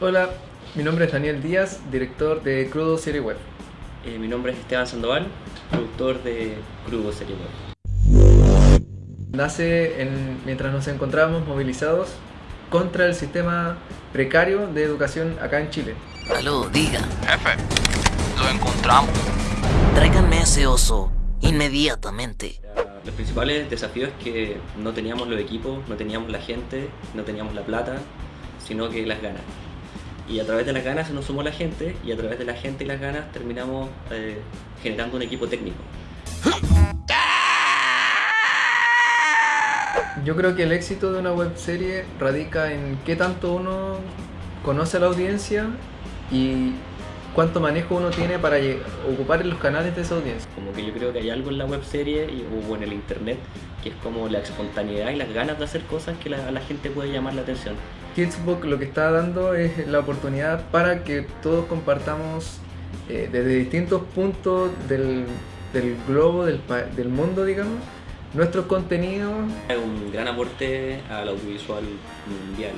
Hola, mi nombre es Daniel Díaz, director de Crudo Serie Web. Eh, mi nombre es Esteban Sandoval, productor de Crudo Serie Web. Nace en- mientras nos encontrábamos movilizados contra el sistema precario de educación acá en Chile. Aló, diga. Jefe, lo encontramos. Tráiganme ese oso inmediatamente. Los principales desafíos es que no teníamos los equipos, no teníamos la gente, no teníamos la plata, sino que las ganas. Y a través de las ganas se nos sumó la gente y a través de la gente y las ganas terminamos eh, generando un equipo técnico. Yo creo que el éxito de una web serie radica en qué tanto uno conoce a la audiencia y cuánto manejo uno tiene para ocupar los canales de esa audiencia. Como que yo creo que hay algo en la web serie y, o en el internet que es como la espontaneidad y las ganas de hacer cosas que la- a la gente puede llamar la atención. Kidsbook lo que está dando es la oportunidad para que todos compartamos eh, desde distintos puntos del, del globo, del, del mundo, digamos, nuestros contenidos Es un gran aporte al audiovisual mundial.